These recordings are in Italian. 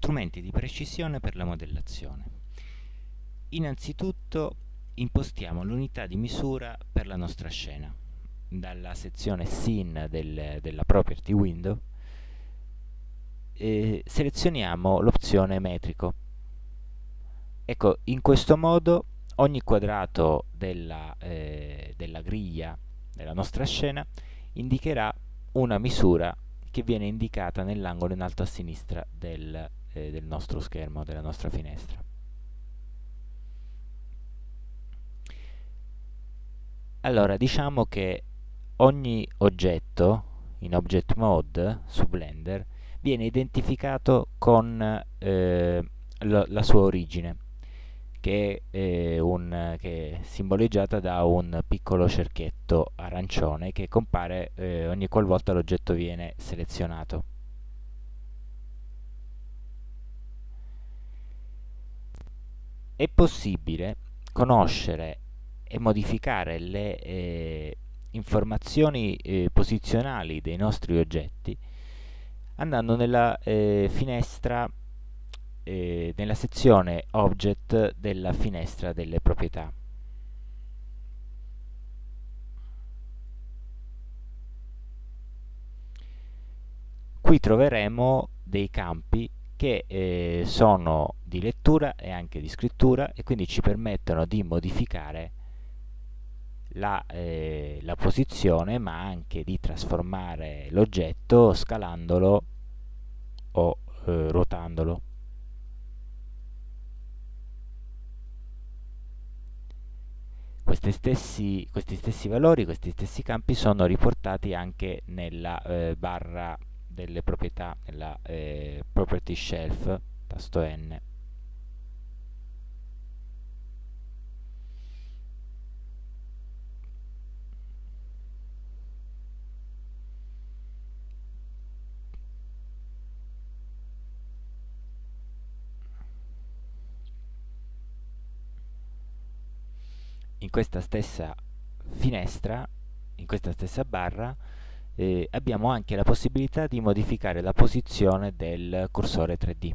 strumenti di precisione per la modellazione. Innanzitutto impostiamo l'unità di misura per la nostra scena. Dalla sezione Scene del, della Property Window eh, selezioniamo l'opzione metrico. Ecco, in questo modo ogni quadrato della, eh, della griglia della nostra scena indicherà una misura che viene indicata nell'angolo in alto a sinistra del, eh, del nostro schermo, della nostra finestra. Allora, diciamo che ogni oggetto in Object Mode su Blender viene identificato con eh, la, la, sua origine, che è, eh, un, che è, simboleggiata da un piccolo cerchietto arancione che compare eh, ogni qualvolta l'oggetto viene selezionato. È possibile conoscere e modificare le eh, informazioni eh, posizionali dei nostri oggetti andando nella eh, finestra eh, nella sezione Object della finestra delle proprietà. Qui troveremo dei campi che eh, sono di lettura e anche di scrittura e quindi ci permettono di modificare la, eh, la posizione ma anche di trasformare l'oggetto scalandolo o eh, ruotandolo. Questi stessi, questi stessi, valori, questi stessi campi sono riportati anche nella eh, barra delle proprietà, nella eh, property shelf, tasto N. in questa stessa finestra, in questa stessa barra, eh, abbiamo anche la possibilità di modificare la posizione del cursore 3D.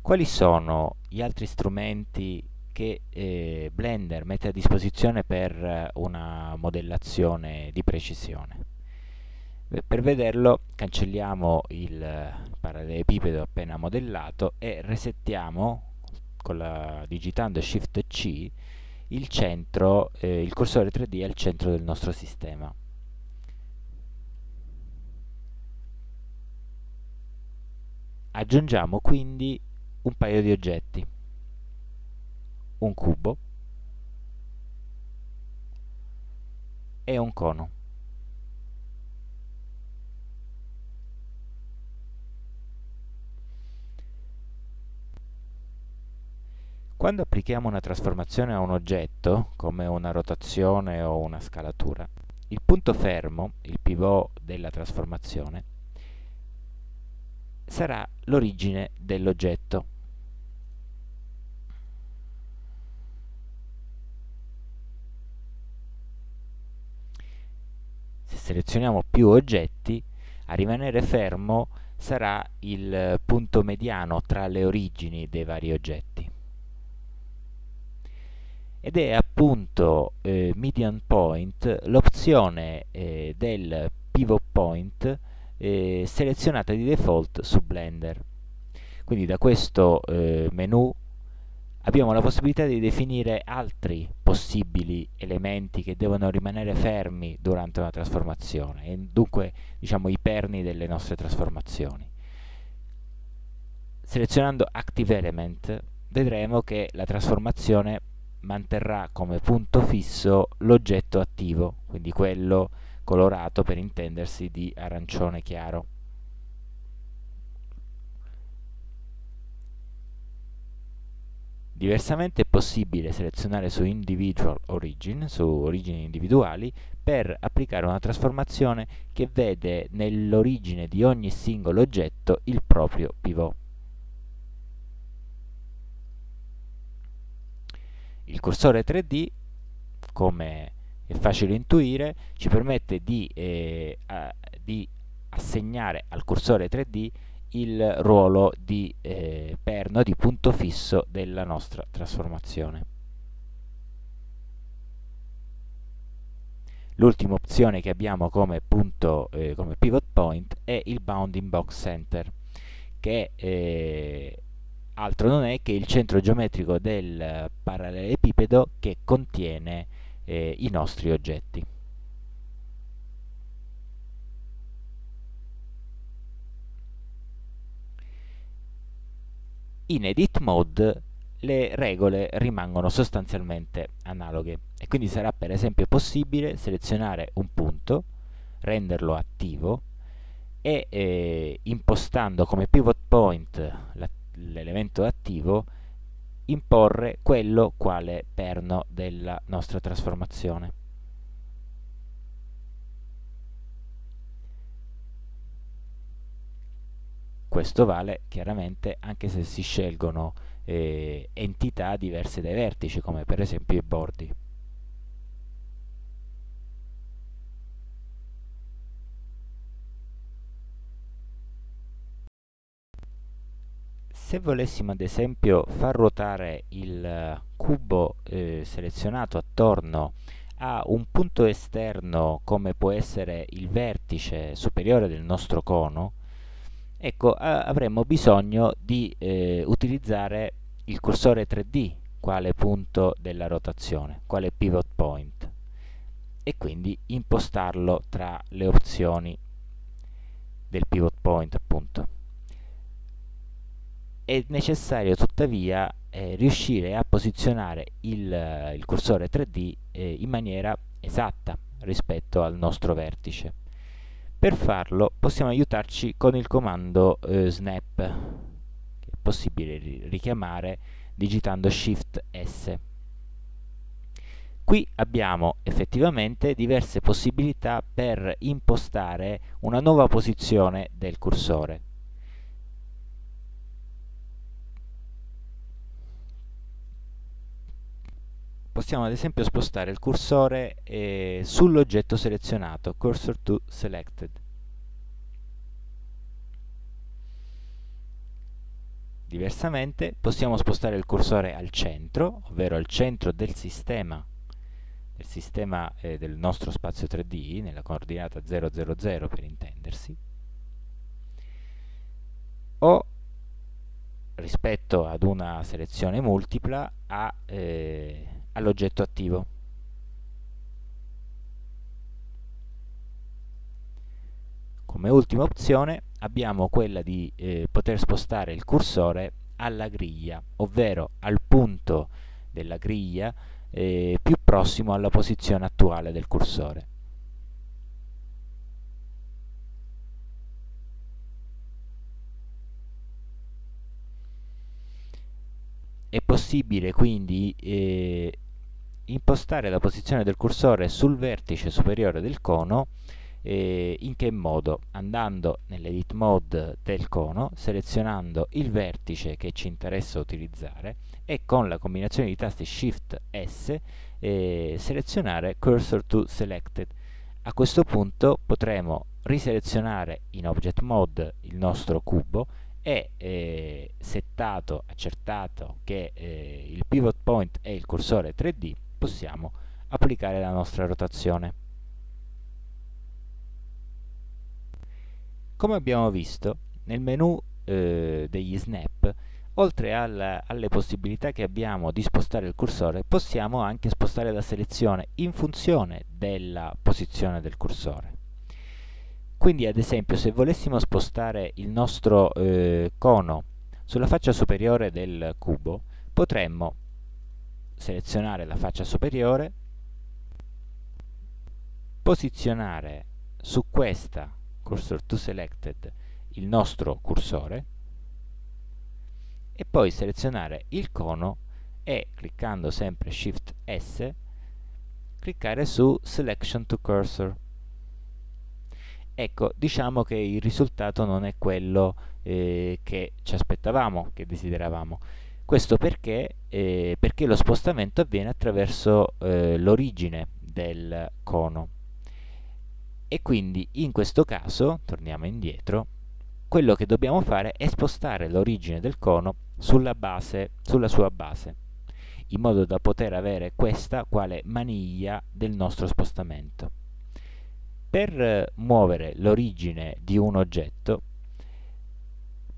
Quali sono gli altri strumenti che eh, Blender mette a disposizione per una modellazione di precisione? Per vederlo cancelliamo il parallelepipedo appena modellato e resettiamo la, digitando Shift C il centro, eh, il cursore 3D al centro del nostro sistema. Aggiungiamo quindi un paio di oggetti, un cubo e un cono. Quando applichiamo una trasformazione a un oggetto, come una rotazione o una scalatura, il punto fermo, il pivot della trasformazione, sarà l'origine dell'oggetto. Se selezioniamo più oggetti, a rimanere fermo sarà il punto mediano tra le origini dei vari oggetti ed è appunto eh, median point l'opzione eh, del pivot point eh, selezionata di default su Blender. Quindi da questo eh, menu abbiamo la possibilità di definire altri possibili elementi che devono rimanere fermi durante una trasformazione e dunque diciamo i perni delle nostre trasformazioni. Selezionando Active Element vedremo che la trasformazione manterrà come punto fisso l'oggetto attivo, quindi quello colorato per intendersi di arancione chiaro. Diversamente è possibile selezionare su Individual Origin, su origini individuali, per applicare una trasformazione che vede nell'origine di ogni singolo oggetto il proprio pivot. Il cursore 3D come è facile intuire, ci permette di, eh, a, di assegnare al cursore 3D il ruolo di eh, perno, di punto fisso della nostra trasformazione. L'ultima opzione che abbiamo come, punto, eh, come pivot point è il bounding box center, che eh, altro non è che il centro geometrico del parallelepipedo che contiene eh, i nostri oggetti. In edit mode le regole rimangono sostanzialmente analoghe e quindi sarà per esempio possibile selezionare un punto, renderlo attivo e eh, impostando come pivot point l'elemento attivo imporre quello quale perno della nostra trasformazione. Questo vale chiaramente anche se si scelgono eh, entità diverse dai vertici, come per esempio i bordi. Se volessimo ad esempio far ruotare il cubo eh, selezionato attorno a un punto esterno come può essere il vertice superiore del nostro cono, ecco avremmo bisogno di eh, utilizzare il cursore 3D quale punto della rotazione, quale pivot point e quindi impostarlo tra le opzioni del pivot point appunto. È necessario tuttavia eh, riuscire a posizionare il, il cursore 3D eh, in maniera esatta rispetto al nostro vertice. Per farlo possiamo aiutarci con il comando eh, snap, che è possibile richiamare digitando Shift S. Qui abbiamo effettivamente diverse possibilità per impostare una nuova posizione del cursore. Possiamo ad esempio spostare il cursore eh, sull'oggetto selezionato, cursor to selected. Diversamente possiamo spostare il cursore al centro, ovvero al centro del sistema, del sistema eh, del nostro spazio 3D, nella coordinata 000 per intendersi, o rispetto ad una selezione multipla a eh, all'oggetto attivo. Come ultima opzione abbiamo quella di eh, poter spostare il cursore alla griglia, ovvero al punto della griglia eh, più prossimo alla posizione attuale del cursore. È possibile quindi eh, impostare la posizione del cursore sul vertice superiore del cono eh, in che modo? Andando nell'edit mode del cono, selezionando il vertice che ci interessa utilizzare e con la combinazione di tasti Shift S eh, selezionare Cursor to Selected. A questo punto potremo riselezionare in Object Mode il nostro cubo e eh, settato, accertato che eh, il pivot point è il cursore 3D possiamo applicare la nostra rotazione. Come abbiamo visto, nel menu eh, degli snap, oltre alla, alle possibilità che abbiamo di spostare il cursore, possiamo anche spostare la selezione in funzione della posizione del cursore. Quindi ad esempio se volessimo spostare il nostro eh, cono sulla faccia superiore del cubo, potremmo selezionare la faccia superiore, posizionare su questa cursor to selected il nostro cursore e poi selezionare il cono e cliccando sempre Shift S cliccare su Selection to Cursor. Ecco, diciamo che il risultato non è quello eh, che ci aspettavamo, che desideravamo Questo perché, eh, perché lo spostamento avviene attraverso eh, l'origine del cono. E quindi in questo caso, torniamo indietro, quello che dobbiamo fare è spostare l'origine del cono sulla, base, sulla sua base, in modo da poter avere questa quale maniglia del nostro spostamento. Per muovere l'origine di un oggetto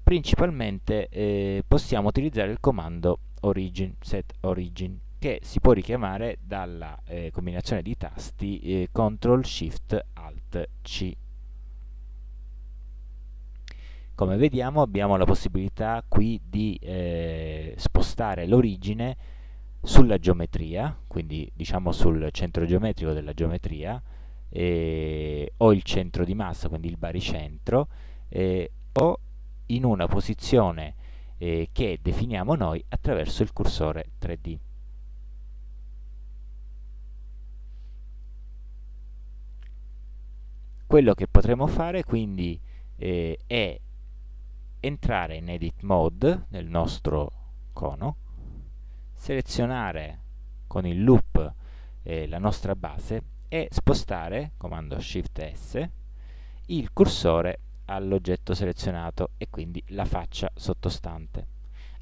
principalmente eh, possiamo utilizzare il comando origin, set origin, che si può richiamare dalla eh, combinazione di tasti eh, CTRL SHIFT ALT C. Come vediamo abbiamo la possibilità qui di eh, spostare l'origine sulla geometria, quindi diciamo sul centro geometrico della geometria, eh, o il centro di massa, quindi il baricentro, eh, o in una posizione eh, che definiamo noi attraverso il cursore 3D. Quello che potremo fare quindi eh, è entrare in Edit Mode nel nostro cono, selezionare con il loop eh, la nostra base e spostare, comando Shift S, il cursore all'oggetto selezionato e quindi la faccia sottostante.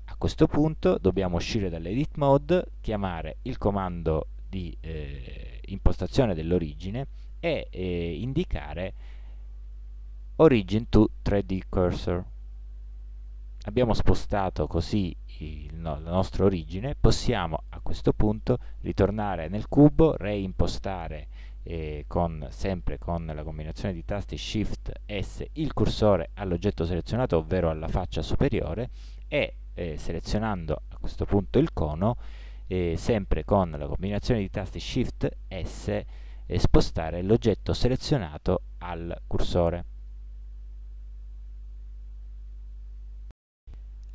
A questo punto dobbiamo uscire dall'edit mode, chiamare il comando di eh, impostazione dell'origine e eh, indicare origin to 3D cursor. Abbiamo spostato così il, no, la nostra origine, possiamo a questo punto ritornare nel cubo, reimpostare eh, con, sempre con la combinazione di tasti Shift S il cursore all'oggetto selezionato, ovvero alla faccia superiore, e eh, selezionando a questo punto il cono, eh, sempre con la combinazione di tasti Shift S, spostare l'oggetto selezionato al cursore.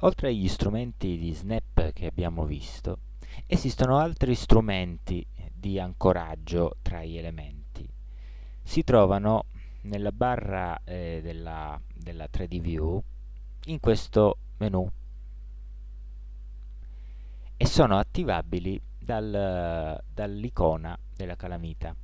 Oltre agli strumenti di snap che abbiamo visto, esistono altri strumenti di ancoraggio tra gli elementi. Si trovano nella barra eh, della, della 3D View in questo menu e sono attivabili dal, dall'icona della calamita.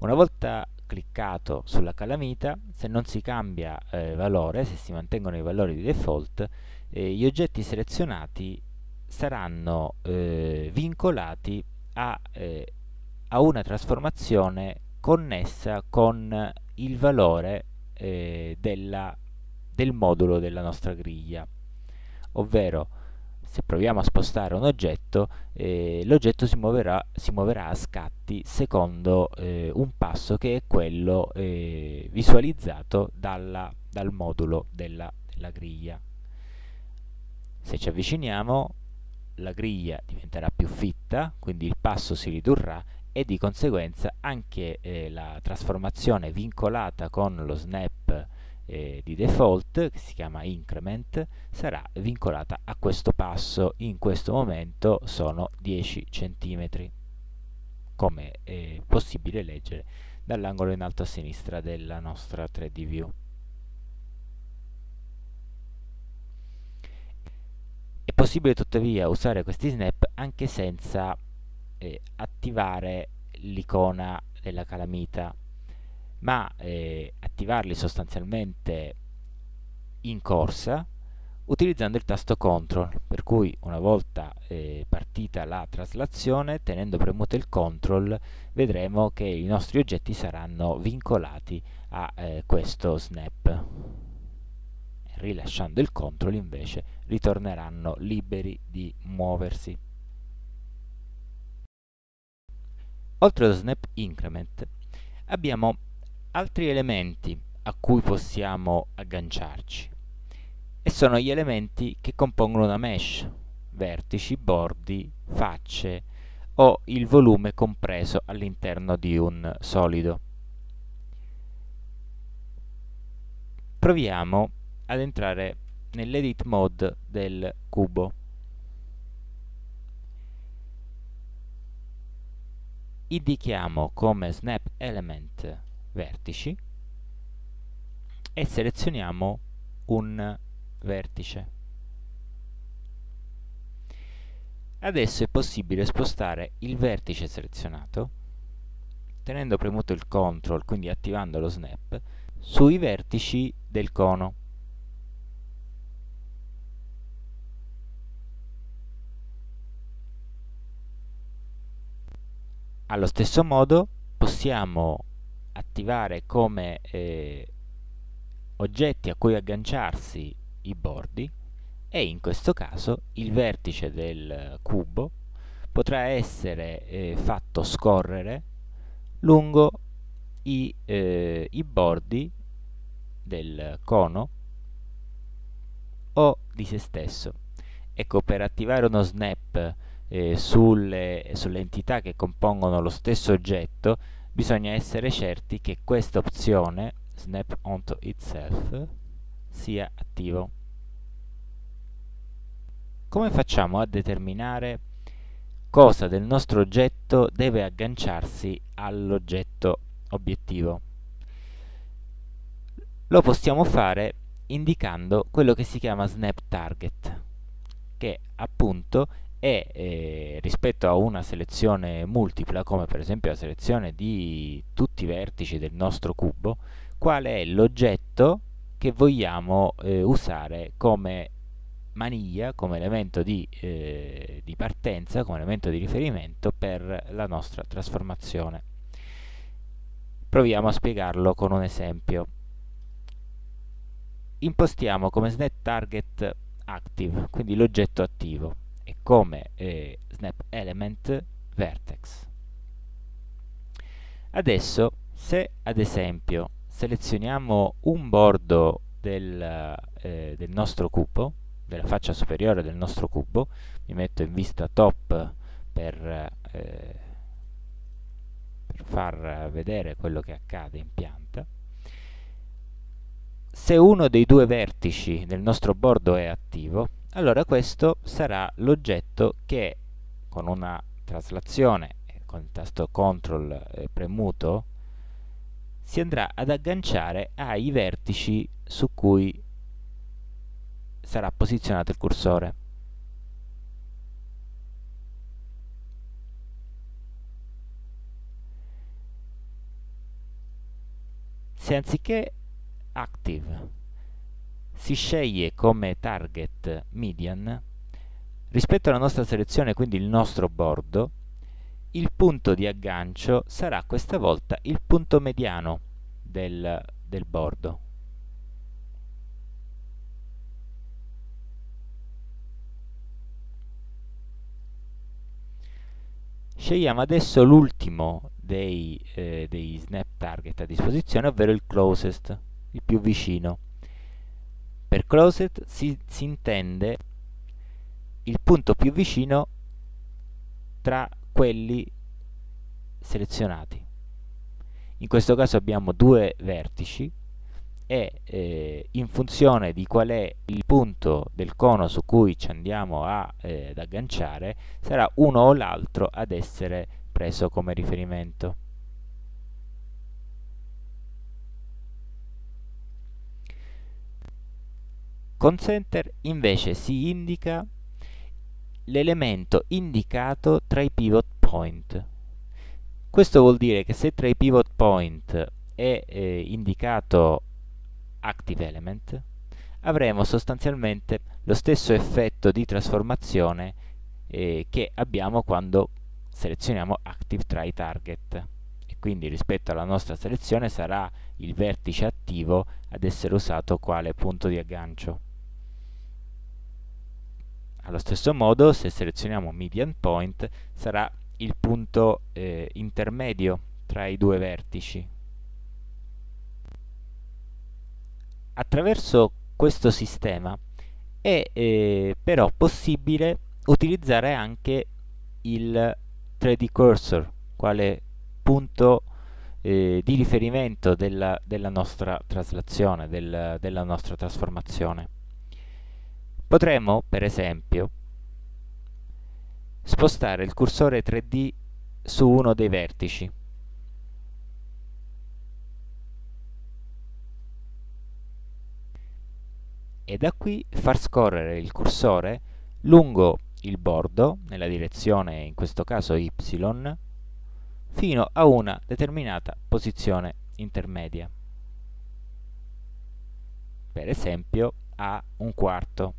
Una volta cliccato sulla calamita, se non si cambia eh, valore, se si mantengono i valori di default, eh, gli oggetti selezionati saranno eh, vincolati a, eh, a, una trasformazione connessa con il valore eh, della, del modulo della nostra griglia. Ovvero se proviamo a spostare un oggetto eh, l'oggetto si muoverà, si muoverà, a scatti secondo eh, un passo che è quello eh, visualizzato dalla, dal modulo della, della griglia. Se ci avviciniamo la griglia diventerà più fitta, quindi il passo si ridurrà e di conseguenza anche eh, la trasformazione vincolata con lo snap eh, di default, che si chiama increment, sarà vincolata a questo passo. In questo momento sono 10 cm, come è possibile leggere dall'angolo in alto a sinistra della nostra 3D view. Possibile tuttavia usare questi snap anche senza eh, attivare l'icona della calamita, ma eh, attivarli sostanzialmente in corsa utilizzando il tasto CTRL, per cui una volta eh, partita la traslazione, tenendo premuto il CTRL, vedremo che i nostri oggetti saranno vincolati a eh, questo snap rilasciando il control invece ritorneranno liberi di muoversi. Oltre allo snap increment abbiamo altri elementi a cui possiamo agganciarci e sono gli elementi che compongono una mesh, vertici, bordi, facce o il volume compreso all'interno di un solido. Proviamo ad entrare nell'edit mode del cubo. Indichiamo come snap element vertici e selezioniamo un vertice. Adesso è possibile spostare il vertice selezionato, tenendo premuto il CTRL, quindi attivando lo snap, sui vertici del cono. Allo stesso modo possiamo attivare come eh, oggetti a cui agganciarsi i bordi e in questo caso il vertice del cubo potrà essere eh, fatto scorrere lungo i, eh, i bordi del cono o di se stesso. Ecco, per attivare uno snap eh, sulle, sulle entità che compongono lo stesso oggetto bisogna essere certi che questa opzione snap onto itself sia attivo. Come facciamo a determinare cosa del nostro oggetto deve agganciarsi all'oggetto obiettivo? Lo possiamo fare indicando quello che si chiama snap target, che appunto è eh, rispetto a una selezione multipla, come per esempio la selezione di tutti i vertici del nostro cubo, qual è l'oggetto che vogliamo eh, usare come maniglia, come elemento di, eh, di partenza, come elemento di riferimento per la nostra trasformazione. Proviamo a spiegarlo con un esempio. Impostiamo come snap target active, quindi l'oggetto attivo e come eh, snap element vertex. Adesso se ad esempio selezioniamo un bordo del, eh, del nostro cubo, della faccia superiore del nostro cubo, mi metto in vista top per, eh, per far vedere quello che accade in pianta, se uno dei due vertici del nostro bordo è attivo, allora questo sarà l'oggetto che con una traslazione con il tasto CTRL eh, premuto si andrà ad agganciare ai vertici su cui sarà posizionato il cursore. Se anziché active si sceglie come target median rispetto alla nostra selezione, quindi il nostro bordo, il punto di aggancio sarà questa volta il punto mediano del, del bordo. Scegliamo adesso l'ultimo dei, eh, dei snap target a disposizione, ovvero il closest, il più vicino. Per closed si, si intende il punto più vicino tra quelli selezionati. In questo caso abbiamo due vertici e eh, in funzione di qual è il punto del cono su cui ci andiamo a, eh, ad agganciare sarà uno o l'altro ad essere preso come riferimento. Con center invece si indica l'elemento indicato tra i pivot point. Questo vuol dire che se tra i pivot point è eh, indicato active element, avremo sostanzialmente lo stesso effetto di trasformazione eh, che abbiamo quando selezioniamo active tra i target e quindi rispetto alla nostra selezione sarà il vertice attivo ad essere usato quale punto di aggancio. Allo stesso modo, se selezioniamo median point, sarà il punto eh, intermedio tra i due vertici. Attraverso questo sistema è eh, però possibile utilizzare anche il 3D cursor quale punto eh, di riferimento della, della, nostra traslazione, del, della nostra trasformazione. Potremmo, per esempio, spostare il cursore 3D su uno dei vertici. E da qui far scorrere il cursore lungo il bordo nella direzione in questo caso y fino a una determinata posizione intermedia per esempio a un quarto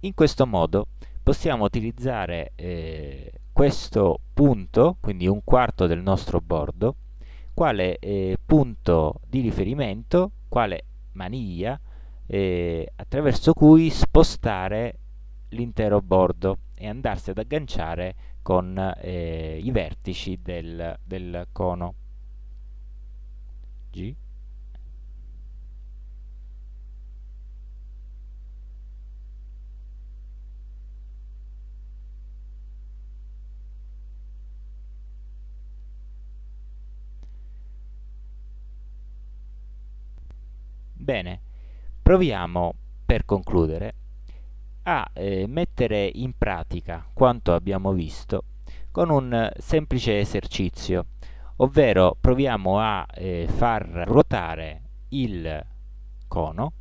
in questo modo possiamo utilizzare eh, questo punto, quindi un quarto del nostro bordo, quale eh, punto di riferimento, quale maniglia, eh, attraverso cui spostare l'intero bordo e andarsi ad agganciare con eh, i vertici del, del cono. G Bene, proviamo per concludere a eh, mettere in pratica quanto abbiamo visto con un semplice esercizio, ovvero proviamo a eh, far ruotare il cono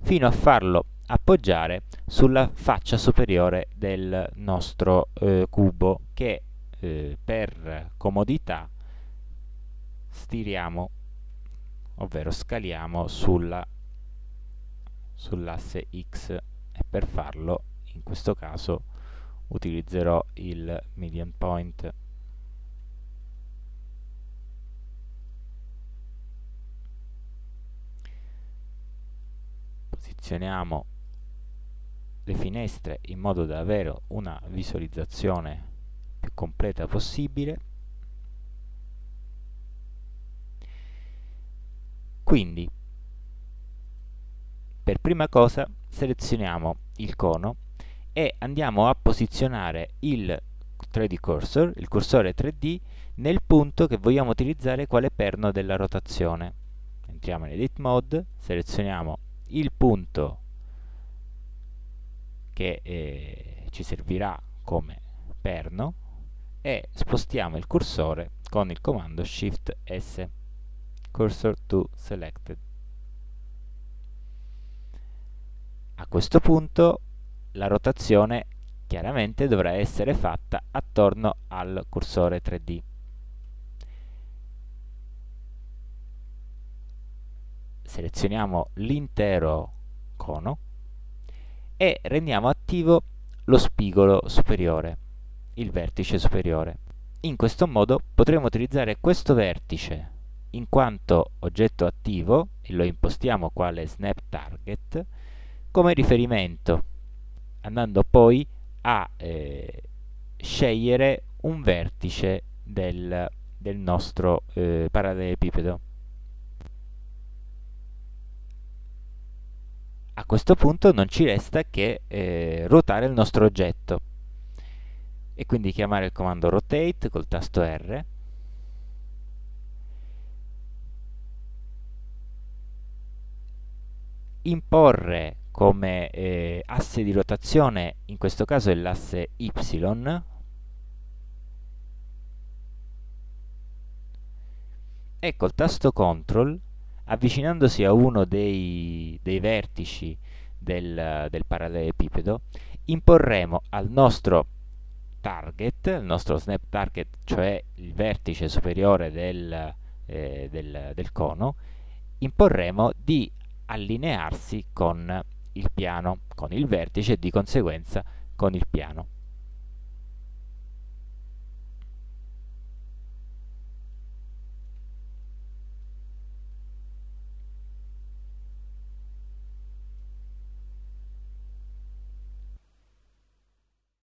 fino a farlo appoggiare sulla faccia superiore del nostro eh, cubo che eh, per comodità stiriamo ovvero scaliamo sulla sull'asse x e per farlo in questo caso utilizzerò il median point. Posizioniamo le finestre in modo da avere una visualizzazione più completa possibile Quindi, per prima cosa selezioniamo il cono e andiamo a posizionare il 3D cursor, il cursore 3D, nel punto che vogliamo utilizzare quale perno della rotazione. Entriamo in Edit Mode, selezioniamo il punto che eh, ci servirà come perno e spostiamo il cursore con il comando Shift S cursor to selected. A questo punto la rotazione chiaramente dovrà essere fatta attorno al cursore 3D. Selezioniamo l'intero cono e rendiamo attivo lo spigolo superiore, il vertice superiore. In questo modo potremo utilizzare questo vertice in quanto oggetto attivo e lo impostiamo quale snap target come riferimento andando poi a eh, scegliere un vertice del, del nostro eh, parallelepipedo a questo punto non ci resta che eh, ruotare il nostro oggetto. E quindi chiamare il comando rotate col tasto R imporre come eh, asse di rotazione, in questo caso è l'asse Y, e col tasto CTRL, avvicinandosi a uno dei, dei vertici del, del parallelepipedo, imporremo al nostro target, il nostro snap target, cioè il vertice superiore del, eh, del, del cono, imporremo di allinearsi con il piano, con il vertice e di conseguenza con il piano.